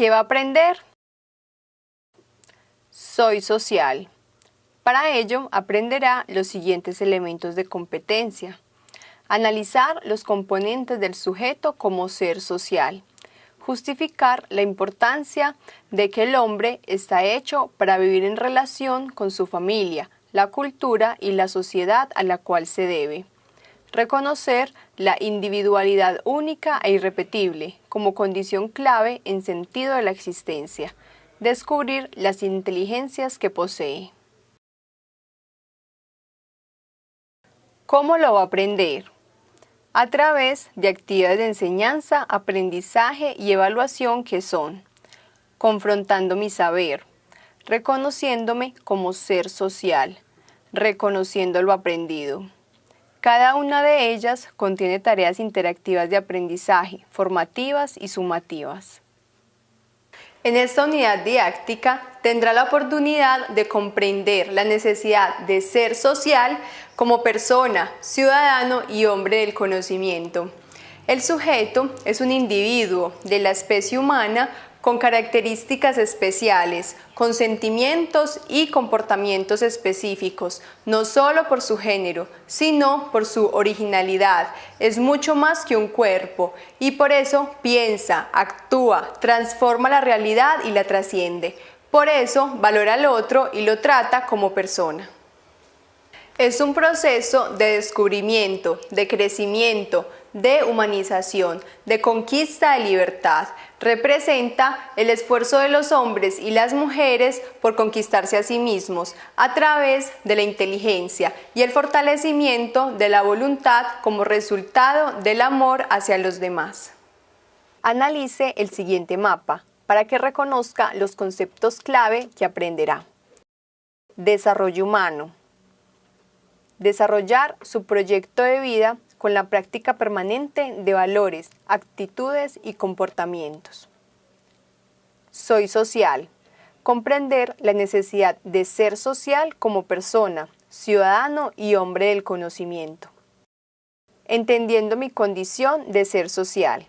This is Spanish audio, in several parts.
¿Qué va a aprender? Soy social. Para ello, aprenderá los siguientes elementos de competencia. Analizar los componentes del sujeto como ser social. Justificar la importancia de que el hombre está hecho para vivir en relación con su familia, la cultura y la sociedad a la cual se debe. Reconocer la individualidad única e irrepetible como condición clave en sentido de la existencia. Descubrir las inteligencias que posee. ¿Cómo lo va a aprender? A través de actividades de enseñanza, aprendizaje y evaluación que son confrontando mi saber, reconociéndome como ser social, reconociendo lo aprendido. Cada una de ellas contiene tareas interactivas de aprendizaje, formativas y sumativas. En esta unidad didáctica tendrá la oportunidad de comprender la necesidad de ser social como persona, ciudadano y hombre del conocimiento. El sujeto es un individuo de la especie humana con características especiales, con sentimientos y comportamientos específicos, no solo por su género, sino por su originalidad. Es mucho más que un cuerpo y por eso piensa, actúa, transforma la realidad y la trasciende. Por eso valora al otro y lo trata como persona. Es un proceso de descubrimiento, de crecimiento, de humanización, de conquista de libertad. Representa el esfuerzo de los hombres y las mujeres por conquistarse a sí mismos a través de la inteligencia y el fortalecimiento de la voluntad como resultado del amor hacia los demás. Analice el siguiente mapa para que reconozca los conceptos clave que aprenderá. Desarrollo humano desarrollar su proyecto de vida con la práctica permanente de valores, actitudes y comportamientos. Soy social. Comprender la necesidad de ser social como persona, ciudadano y hombre del conocimiento. Entendiendo mi condición de ser social.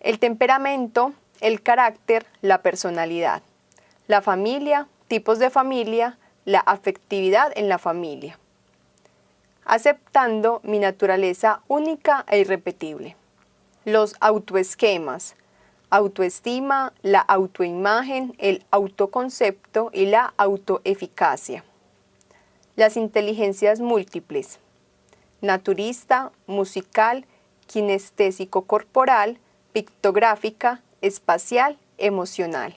El temperamento, el carácter, la personalidad. La familia, tipos de familia, la afectividad en la familia, aceptando mi naturaleza única e irrepetible. Los autoesquemas, autoestima, la autoimagen, el autoconcepto y la autoeficacia. Las inteligencias múltiples, naturista, musical, kinestésico corporal, pictográfica, espacial, emocional.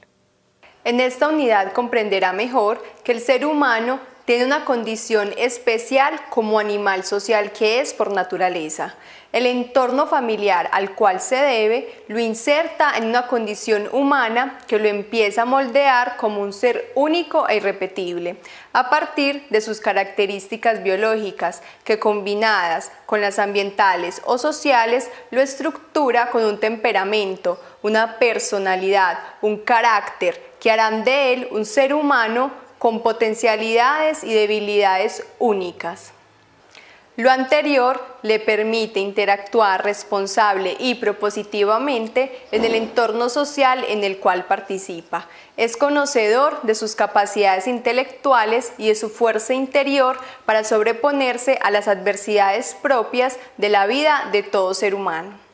En esta unidad comprenderá mejor que el ser humano tiene una condición especial como animal social que es por naturaleza. El entorno familiar al cual se debe lo inserta en una condición humana que lo empieza a moldear como un ser único e irrepetible, a partir de sus características biológicas que combinadas con las ambientales o sociales lo estructura con un temperamento, una personalidad, un carácter que harán de él un ser humano con potencialidades y debilidades únicas. Lo anterior le permite interactuar responsable y propositivamente en el entorno social en el cual participa. Es conocedor de sus capacidades intelectuales y de su fuerza interior para sobreponerse a las adversidades propias de la vida de todo ser humano.